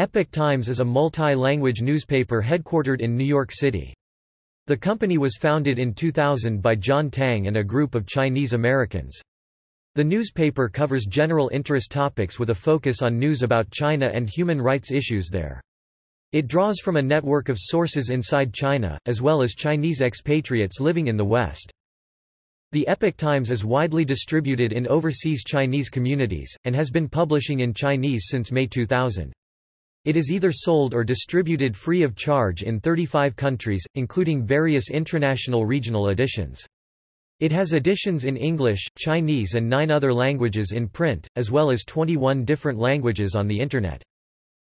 Epoch Times is a multi-language newspaper headquartered in New York City. The company was founded in 2000 by John Tang and a group of Chinese Americans. The newspaper covers general interest topics with a focus on news about China and human rights issues there. It draws from a network of sources inside China, as well as Chinese expatriates living in the West. The Epoch Times is widely distributed in overseas Chinese communities, and has been publishing in Chinese since May 2000. It is either sold or distributed free of charge in 35 countries, including various international regional editions. It has editions in English, Chinese and nine other languages in print, as well as 21 different languages on the Internet.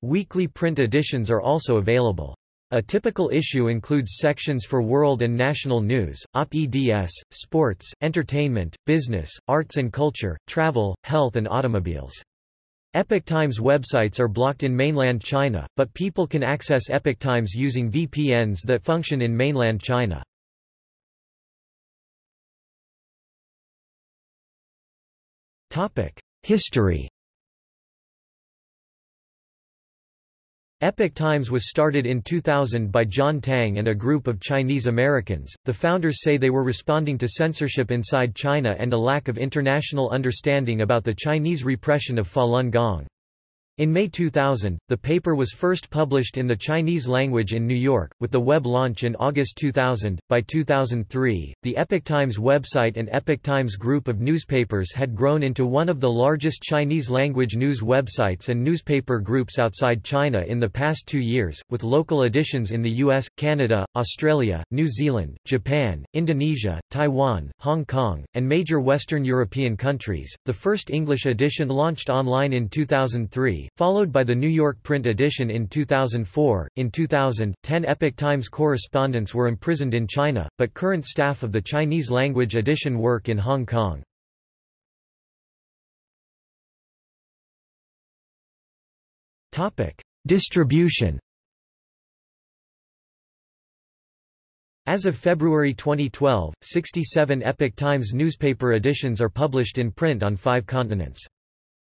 Weekly print editions are also available. A typical issue includes sections for world and national news, op-eds, sports, entertainment, business, arts and culture, travel, health and automobiles. Epoch Times websites are blocked in mainland China, but people can access Epoch Times using VPNs that function in mainland China. History Epoch Times was started in 2000 by John Tang and a group of Chinese Americans. The founders say they were responding to censorship inside China and a lack of international understanding about the Chinese repression of Falun Gong. In May 2000, the paper was first published in the Chinese language in New York, with the web launch in August 2000. By 2003, the Epoch Times website and Epoch Times group of newspapers had grown into one of the largest Chinese language news websites and newspaper groups outside China in the past two years, with local editions in the US, Canada, Australia, New Zealand, Japan, Indonesia, Taiwan, Hong Kong, and major Western European countries. The first English edition launched online in 2003 followed by the New York print edition in 2004. In 2000, 10 Epoch Times correspondents were imprisoned in China, but current staff of the Chinese language edition work in Hong Kong. Topic: Distribution. As of February 2012, 67 Epoch Times newspaper editions are published in print on five continents.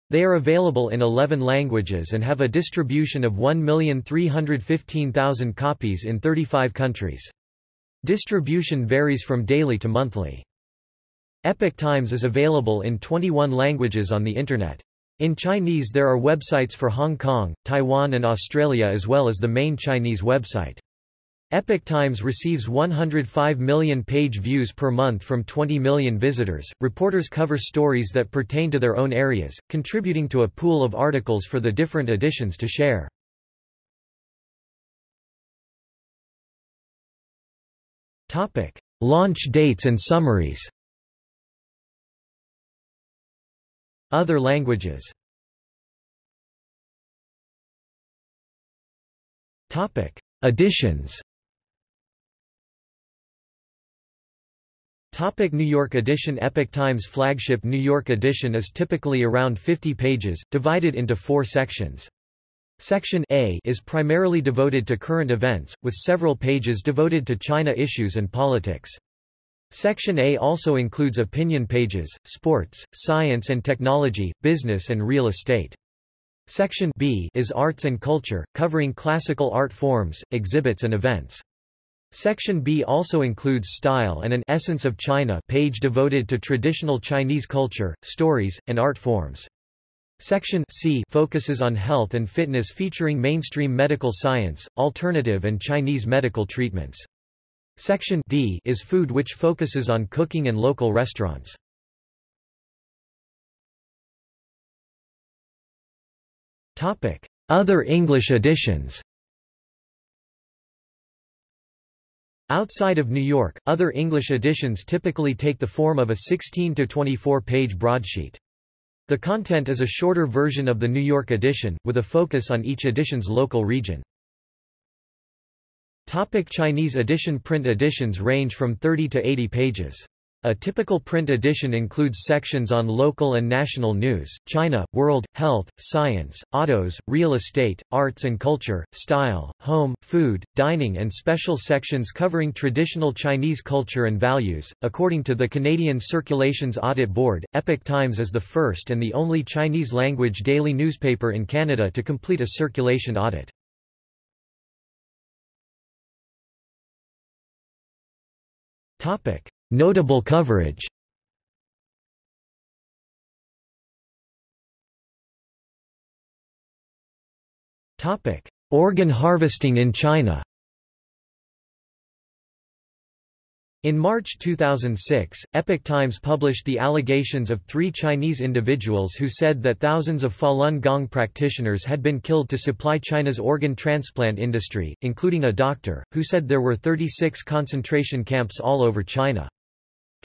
They are available in 11 languages and have a distribution of 1,315,000 copies in 35 countries. Distribution varies from daily to monthly. Epoch Times is available in 21 languages on the Internet. In Chinese there are websites for Hong Kong, Taiwan and Australia as well as the main Chinese website. Epoch Times receives 105 million page views per month from 20 million visitors. Reporters cover stories that pertain to their own areas, contributing to a pool of articles for the different editions to share. Topic: Launch dates and summaries. Other languages. Topic: Editions. Topic New York edition Epoch Times flagship New York edition is typically around 50 pages, divided into four sections. Section A is primarily devoted to current events, with several pages devoted to China issues and politics. Section A also includes opinion pages, sports, science and technology, business and real estate. Section B is arts and culture, covering classical art forms, exhibits and events. Section B also includes Style and an Essence of China page devoted to traditional Chinese culture, stories, and art forms. Section C focuses on health and fitness featuring mainstream medical science, alternative and Chinese medical treatments. Section D is food which focuses on cooking and local restaurants. Other English editions Outside of New York, other English editions typically take the form of a 16 to 24 page broadsheet. The content is a shorter version of the New York edition, with a focus on each edition's local region. Topic Chinese edition Print editions range from 30 to 80 pages. A typical print edition includes sections on local and national news, China, world, health, science, autos, real estate, arts and culture, style, home, food, dining, and special sections covering traditional Chinese culture and values. According to the Canadian Circulations Audit Board, Epoch Times is the first and the only Chinese language daily newspaper in Canada to complete a circulation audit. Topic. Notable coverage Topic: Organ harvesting in China. In March 2006, Epoch Times published the allegations of three Chinese individuals who said that thousands of Falun Gong practitioners had been killed to supply China's organ transplant industry, including a doctor, who said there were 36 concentration camps all over China.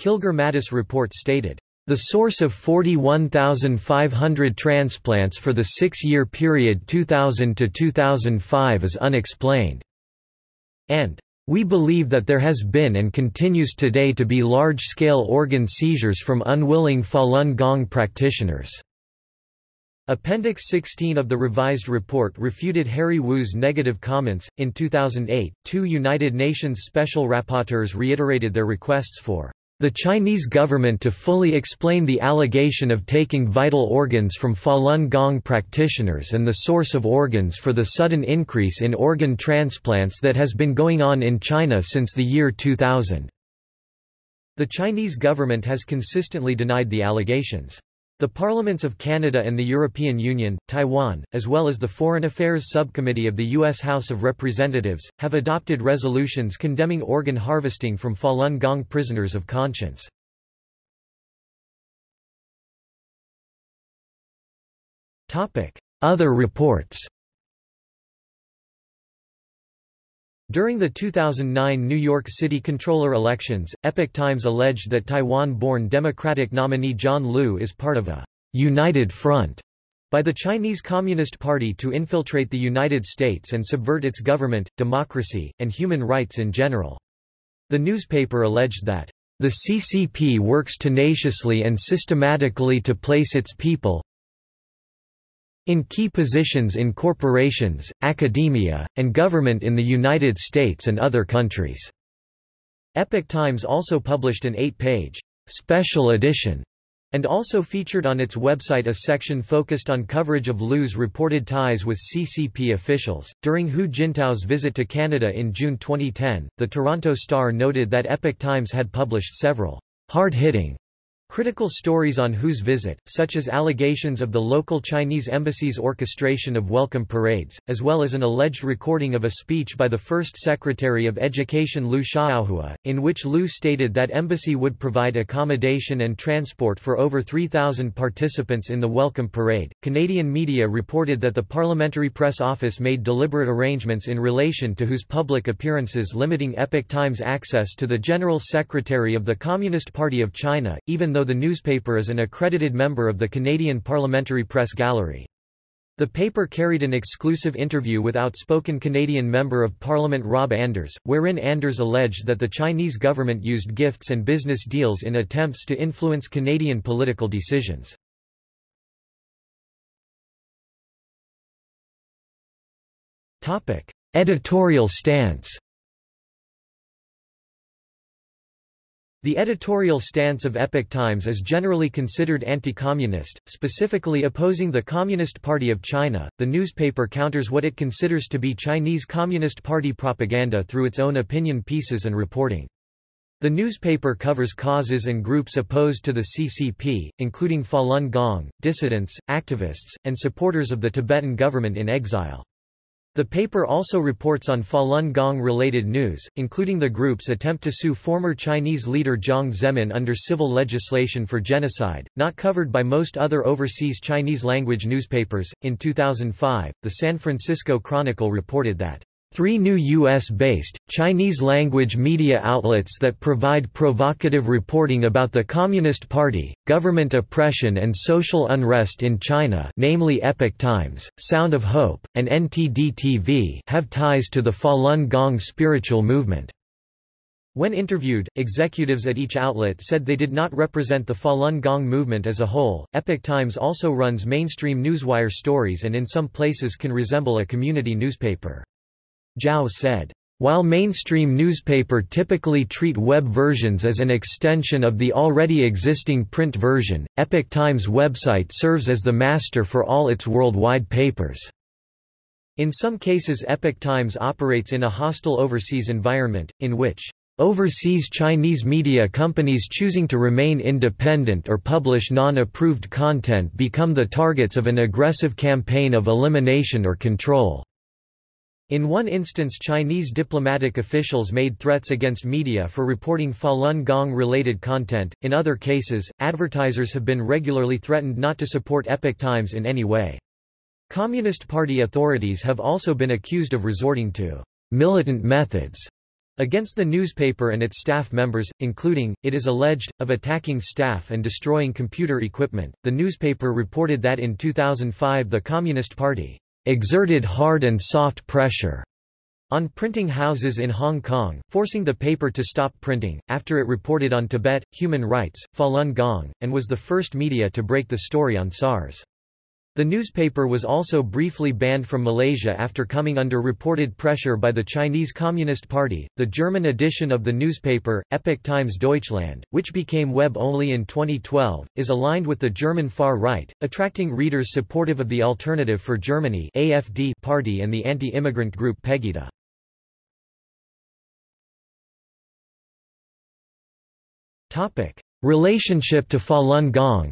Kilgour-Matas report stated, the source of 41,500 transplants for the six-year period 2000 to 2005 is unexplained. And, we believe that there has been and continues today to be large-scale organ seizures from unwilling Falun Gong practitioners. Appendix 16 of the revised report refuted Harry Wu's negative comments. In 2008, two United Nations special rapporteurs reiterated their requests for the Chinese government to fully explain the allegation of taking vital organs from Falun Gong practitioners and the source of organs for the sudden increase in organ transplants that has been going on in China since the year 2000. The Chinese government has consistently denied the allegations. The parliaments of Canada and the European Union, Taiwan, as well as the Foreign Affairs Subcommittee of the U.S. House of Representatives, have adopted resolutions condemning organ harvesting from Falun Gong prisoners of conscience. Other reports During the 2009 New York City controller elections, Epoch Times alleged that Taiwan-born Democratic nominee John Liu is part of a «united front» by the Chinese Communist Party to infiltrate the United States and subvert its government, democracy, and human rights in general. The newspaper alleged that the CCP works tenaciously and systematically to place its people, in key positions in corporations, academia, and government in the United States and other countries. Epoch Times also published an eight-page special edition and also featured on its website a section focused on coverage of Liu's reported ties with CCP officials. During Hu Jintao's visit to Canada in June 2010, the Toronto Star noted that Epoch Times had published several hard-hitting Critical stories on Hu's visit, such as allegations of the local Chinese embassy's orchestration of welcome parades, as well as an alleged recording of a speech by the first Secretary of Education Liu Xiaohua, in which Liu stated that embassy would provide accommodation and transport for over 3,000 participants in the welcome parade. Canadian media reported that the Parliamentary Press Office made deliberate arrangements in relation to Hu's public appearances limiting Epoch Times access to the General Secretary of the Communist Party of China, even though the newspaper is an accredited member of the Canadian Parliamentary Press Gallery. The paper carried an exclusive interview with outspoken Canadian Member of Parliament Rob Anders, wherein Anders alleged that the Chinese government used gifts and business deals in attempts to influence Canadian political decisions. Editorial stance The editorial stance of Epoch Times is generally considered anti-communist, specifically opposing the Communist Party of China. The newspaper counters what it considers to be Chinese Communist Party propaganda through its own opinion pieces and reporting. The newspaper covers causes and groups opposed to the CCP, including Falun Gong, dissidents, activists, and supporters of the Tibetan government in exile. The paper also reports on Falun Gong-related news, including the group's attempt to sue former Chinese leader Jiang Zemin under civil legislation for genocide, not covered by most other overseas Chinese-language newspapers. In 2005, the San Francisco Chronicle reported that Three new U.S.-based, Chinese-language media outlets that provide provocative reporting about the Communist Party, government oppression and social unrest in China namely Epoch Times, Sound of Hope, and NTD TV have ties to the Falun Gong spiritual movement. When interviewed, executives at each outlet said they did not represent the Falun Gong movement as a whole. Epoch Times also runs mainstream newswire stories and in some places can resemble a community newspaper. Zhao said, while mainstream newspaper typically treat web versions as an extension of the already existing print version, Epoch Times website serves as the master for all its worldwide papers. In some cases Epoch Times operates in a hostile overseas environment, in which overseas Chinese media companies choosing to remain independent or publish non-approved content become the targets of an aggressive campaign of elimination or control. In one instance Chinese diplomatic officials made threats against media for reporting Falun Gong-related content, in other cases, advertisers have been regularly threatened not to support Epoch Times in any way. Communist Party authorities have also been accused of resorting to militant methods against the newspaper and its staff members, including, it is alleged, of attacking staff and destroying computer equipment. The newspaper reported that in 2005 the Communist Party exerted hard and soft pressure on printing houses in Hong Kong, forcing the paper to stop printing, after it reported on Tibet, human rights, Falun Gong, and was the first media to break the story on SARS. The newspaper was also briefly banned from Malaysia after coming under reported pressure by the Chinese Communist Party. The German edition of the newspaper, Epoch Times Deutschland, which became web only in 2012, is aligned with the German far right, attracting readers supportive of the Alternative for Germany (AFD) party and the anti-immigrant group Pegida. Topic: Relationship to Falun Gong.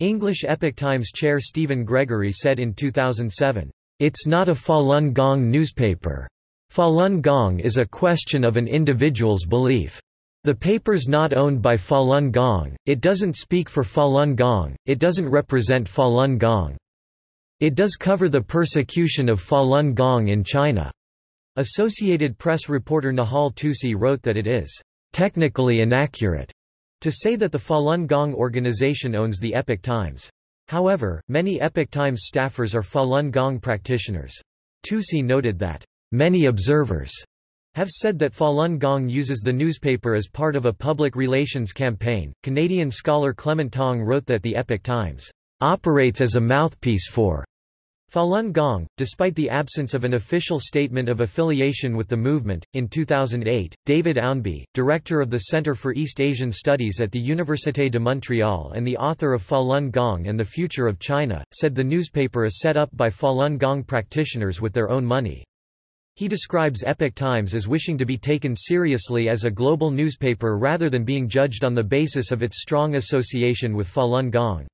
English Epoch Times chair Stephen Gregory said in 2007, "...it's not a Falun Gong newspaper. Falun Gong is a question of an individual's belief. The paper's not owned by Falun Gong, it doesn't speak for Falun Gong, it doesn't represent Falun Gong. It does cover the persecution of Falun Gong in China." Associated Press reporter Nahal Toosi wrote that it is technically inaccurate to say that the Falun Gong organization owns the Epoch Times. However, many Epoch Times staffers are Falun Gong practitioners. Toosi noted that, "...many observers," have said that Falun Gong uses the newspaper as part of a public relations campaign. Canadian scholar Clement Tong wrote that the Epoch Times operates as a mouthpiece for Falun Gong, despite the absence of an official statement of affiliation with the movement, in 2008, David Ownby, director of the Centre for East Asian Studies at the Université de Montréal and the author of Falun Gong and the Future of China, said the newspaper is set up by Falun Gong practitioners with their own money. He describes Epoch Times as wishing to be taken seriously as a global newspaper rather than being judged on the basis of its strong association with Falun Gong.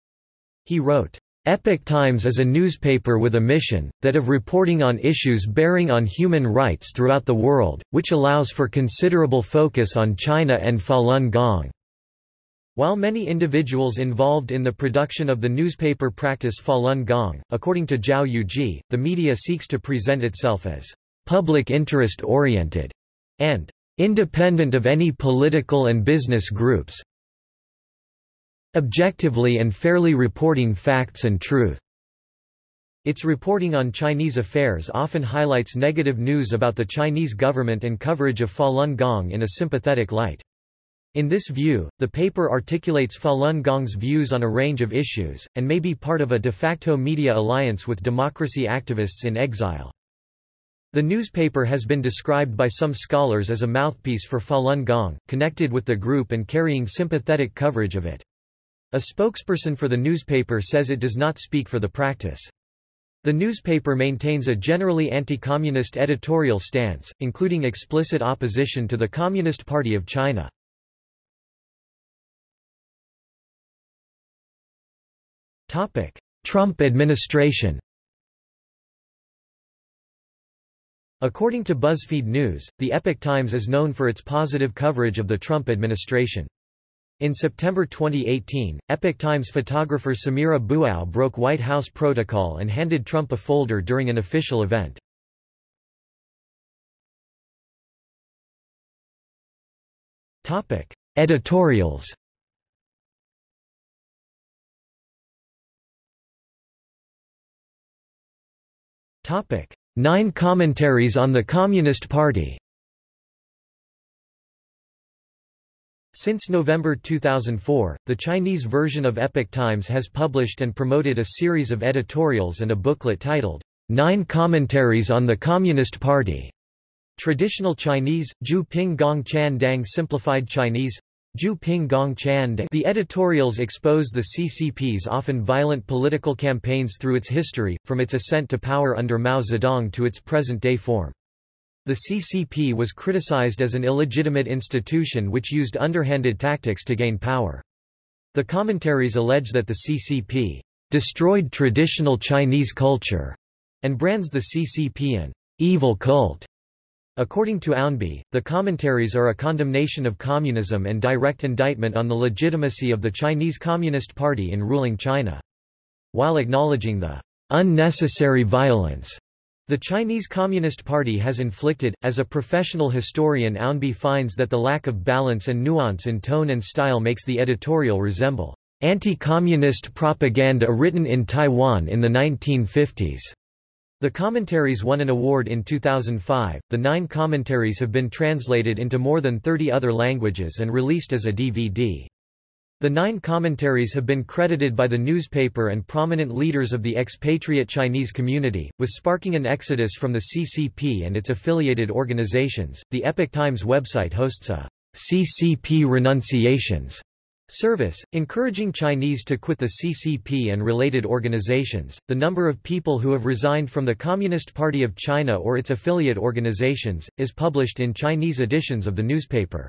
He wrote, Epoch Times is a newspaper with a mission, that of reporting on issues bearing on human rights throughout the world, which allows for considerable focus on China and Falun Gong. While many individuals involved in the production of the newspaper practice Falun Gong, according to Zhao Yuji, the media seeks to present itself as public interest oriented and independent of any political and business groups, objectively and fairly reporting facts and truth. Its reporting on Chinese affairs often highlights negative news about the Chinese government and coverage of Falun Gong in a sympathetic light. In this view, the paper articulates Falun Gong's views on a range of issues, and may be part of a de facto media alliance with democracy activists in exile. The newspaper has been described by some scholars as a mouthpiece for Falun Gong, connected with the group and carrying sympathetic coverage of it. A spokesperson for the newspaper says it does not speak for the practice. The newspaper maintains a generally anti-communist editorial stance, including explicit opposition to the Communist Party of China. Trump administration According to BuzzFeed News, the Epoch Times is known for its positive coverage of the Trump administration. In September 2018, Epoch Times photographer Samira Bouaou broke White House protocol and handed Trump a folder during an official event. Topic: Editorials Topic: Nine Commentaries on the Communist Party. Since November 2004, the Chinese version of Epoch Times has published and promoted a series of editorials and a booklet titled, Nine Commentaries on the Communist Party. Traditional Chinese, Zhu Ping Gong Chan Dang Simplified Chinese, Zhu Ping Gong Chan Dang. The editorials expose the CCP's often violent political campaigns through its history, from its ascent to power under Mao Zedong to its present-day form. The CCP was criticized as an illegitimate institution which used underhanded tactics to gain power. The commentaries allege that the CCP destroyed traditional Chinese culture and brands the CCP an evil cult. According to Ownby, the commentaries are a condemnation of communism and direct indictment on the legitimacy of the Chinese Communist Party in ruling China. While acknowledging the unnecessary violence the Chinese Communist Party has inflicted, as a professional historian Ownby finds that the lack of balance and nuance in tone and style makes the editorial resemble anti-communist propaganda written in Taiwan in the 1950s. The commentaries won an award in 2005. The nine commentaries have been translated into more than 30 other languages and released as a DVD. The nine commentaries have been credited by the newspaper and prominent leaders of the expatriate Chinese community, with sparking an exodus from the CCP and its affiliated organizations. The Epoch Times website hosts a CCP renunciations Service, encouraging Chinese to quit the CCP and related organizations. The number of people who have resigned from the Communist Party of China or its affiliate organizations, is published in Chinese editions of the newspaper.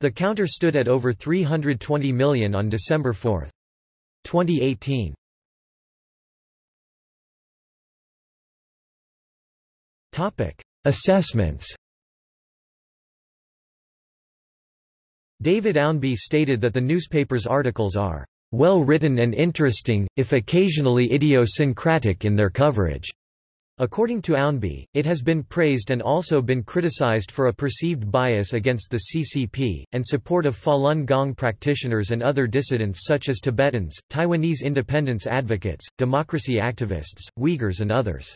The counter stood at over 320 million on December 4. 2018. Topic: Assessments David Ownby stated that the newspaper's articles are well written and interesting, if occasionally idiosyncratic in their coverage. According to Ownby, it has been praised and also been criticized for a perceived bias against the CCP, and support of Falun Gong practitioners and other dissidents such as Tibetans, Taiwanese independence advocates, democracy activists, Uyghurs and others.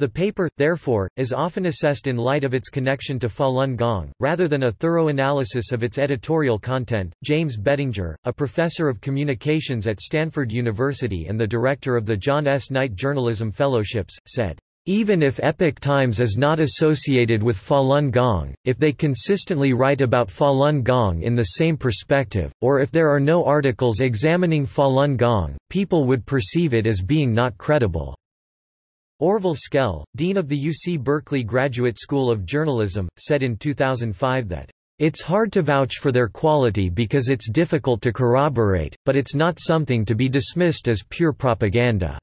The paper, therefore, is often assessed in light of its connection to Falun Gong, rather than a thorough analysis of its editorial content. James Bettinger, a professor of communications at Stanford University and the director of the John S. Knight Journalism Fellowships, said, even if Epoch Times is not associated with Falun Gong, if they consistently write about Falun Gong in the same perspective, or if there are no articles examining Falun Gong, people would perceive it as being not credible. Orville Schell, dean of the UC Berkeley Graduate School of Journalism, said in 2005 that, "...it's hard to vouch for their quality because it's difficult to corroborate, but it's not something to be dismissed as pure propaganda."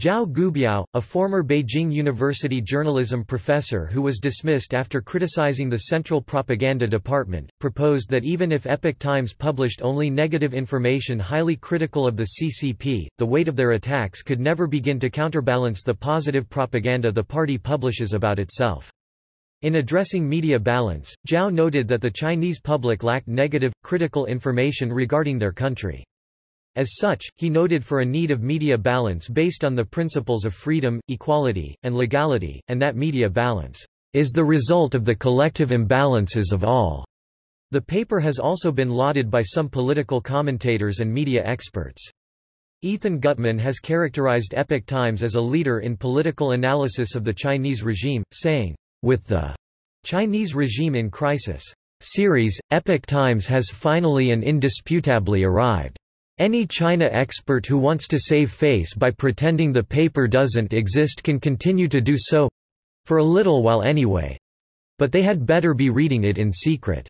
Jiao Guobiao, a former Beijing University journalism professor who was dismissed after criticizing the Central Propaganda Department, proposed that even if Epoch Times published only negative information highly critical of the CCP, the weight of their attacks could never begin to counterbalance the positive propaganda the party publishes about itself. In addressing media balance, Zhao noted that the Chinese public lacked negative, critical information regarding their country. As such, he noted for a need of media balance based on the principles of freedom, equality, and legality, and that media balance is the result of the collective imbalances of all. The paper has also been lauded by some political commentators and media experts. Ethan Gutmann has characterized Epoch Times as a leader in political analysis of the Chinese regime, saying, with the Chinese regime in crisis series, Epoch Times has finally and indisputably arrived. Any China expert who wants to save face by pretending the paper doesn't exist can continue to do so—for a little while anyway. But they had better be reading it in secret.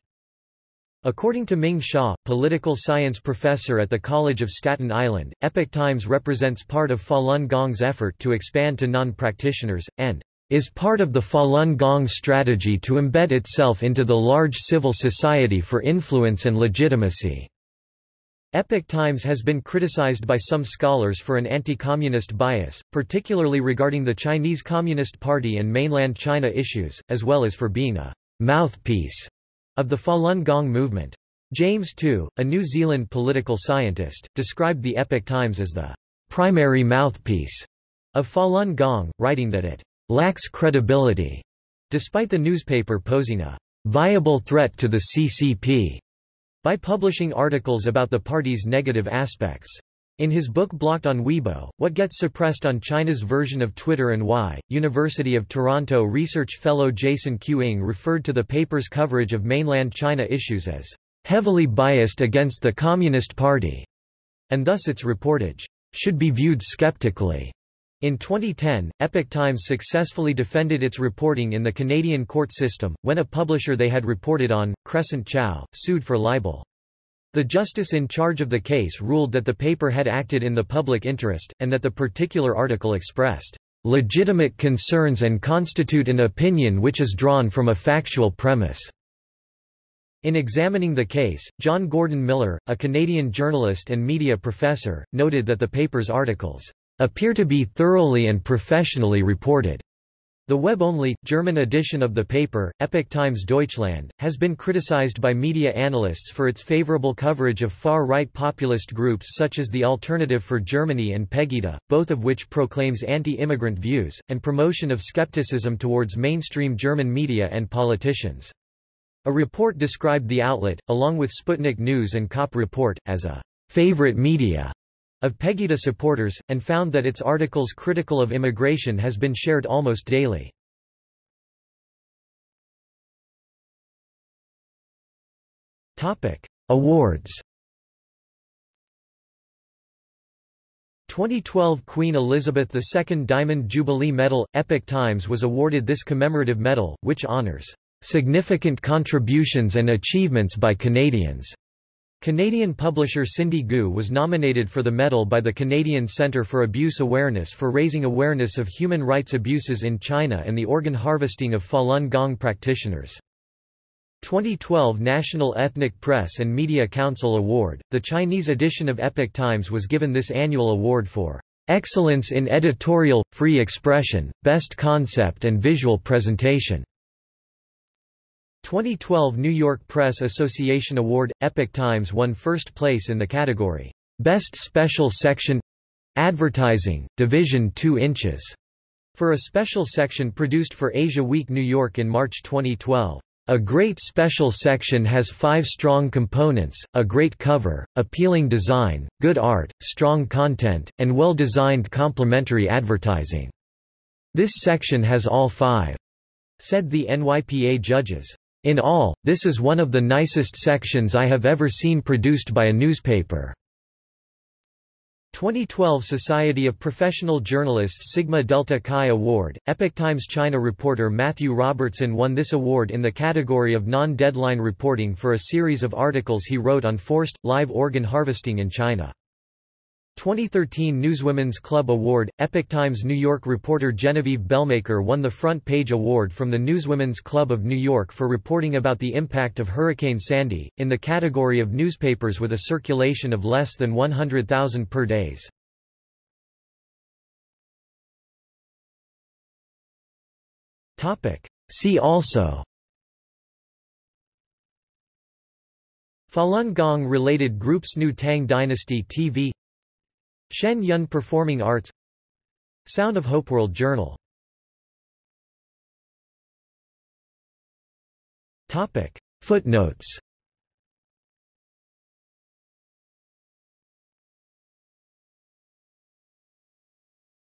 According to Ming Xia, political science professor at the College of Staten Island, Epoch Times represents part of Falun Gong's effort to expand to non-practitioners, and is part of the Falun Gong strategy to embed itself into the large civil society for influence and legitimacy. Epoch Times has been criticized by some scholars for an anti-communist bias, particularly regarding the Chinese Communist Party and mainland China issues, as well as for being a mouthpiece of the Falun Gong movement. James To, a New Zealand political scientist, described the Epoch Times as the primary mouthpiece of Falun Gong, writing that it lacks credibility, despite the newspaper posing a viable threat to the CCP by publishing articles about the party's negative aspects. In his book Blocked on Weibo, What Gets Suppressed on China's Version of Twitter and Why, University of Toronto research fellow Jason Q. Ng referred to the paper's coverage of mainland China issues as heavily biased against the Communist Party, and thus its reportage should be viewed skeptically. In 2010, Epoch Times successfully defended its reporting in the Canadian court system, when a publisher they had reported on, Crescent Chow, sued for libel. The justice in charge of the case ruled that the paper had acted in the public interest, and that the particular article expressed legitimate concerns and constitute an opinion which is drawn from a factual premise. In examining the case, John Gordon Miller, a Canadian journalist and media professor, noted that the paper's articles appear to be thoroughly and professionally reported. The web-only, German edition of the paper, Epoch Times Deutschland, has been criticized by media analysts for its favorable coverage of far-right populist groups such as the Alternative for Germany and Pegida, both of which proclaims anti-immigrant views, and promotion of skepticism towards mainstream German media and politicians. A report described the outlet, along with Sputnik News and Kopp Report, as a favorite media of Pegida supporters, and found that its articles critical of immigration has been shared almost daily. Awards 2012 Queen Elizabeth II Diamond Jubilee Medal – Epoch Times was awarded this commemorative medal, which honors "...significant contributions and achievements by Canadians." Canadian publisher Cindy Gu was nominated for the medal by the Canadian Centre for Abuse Awareness for raising awareness of human rights abuses in China and the organ harvesting of Falun Gong practitioners. 2012 National Ethnic Press and Media Council Award. The Chinese edition of Epoch Times was given this annual award for excellence in editorial, free expression, best concept and visual presentation. 2012 New York Press Association Award – Epoch Times won first place in the category, Best Special Section Advertising, Division 2 inches, for a special section produced for Asia Week New York in March 2012. A great special section has five strong components, a great cover, appealing design, good art, strong content, and well-designed complementary advertising. This section has all five, said the NYPA judges. In all, this is one of the nicest sections I have ever seen produced by a newspaper. 2012 Society of Professional Journalists Sigma Delta Chi Award, Epoch Times China reporter Matthew Robertson won this award in the category of non-deadline reporting for a series of articles he wrote on forced, live organ harvesting in China. 2013 Newswomen's Club Award – Epoch Times New York reporter Genevieve Belmaker won the Front Page Award from the Newswomen's Club of New York for reporting about the impact of Hurricane Sandy, in the category of newspapers with a circulation of less than 100,000 per days. See also Falun Gong related groups New Tang Dynasty TV Shen Yun Performing Arts Sound of Hope World Journal. Topic. Footnotes.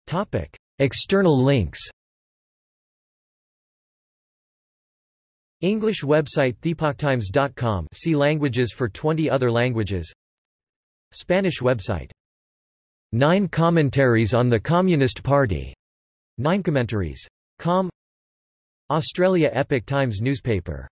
Topic. External links. English website theepochtimes.com see languages for 20 other languages. Spanish website Nine Commentaries on the Communist Party. Nine Commentaries. Com. Australia Epoch Times newspaper